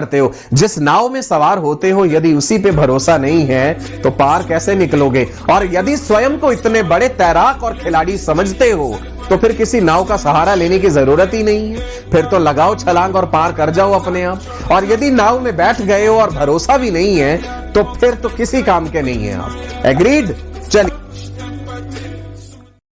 करते हो। जिस नाव में सवार होते हो, यदि उसी पे भरोसा नहीं है तो पार कैसे निकलोगे? और यदि स्वयं को इतने बड़े तैराक और खिलाड़ी समझते हो तो फिर किसी नाव का सहारा लेने की ज़रूरत ही नहीं है। फिर तो लगाओ छलांग और पार कर जाओ अपने आप। और यदि नाव में बैठ गए हो और भरोसा भी नहीं है तो फिर तो किसी काम के नहीं है आप। एग्रीड चलिए।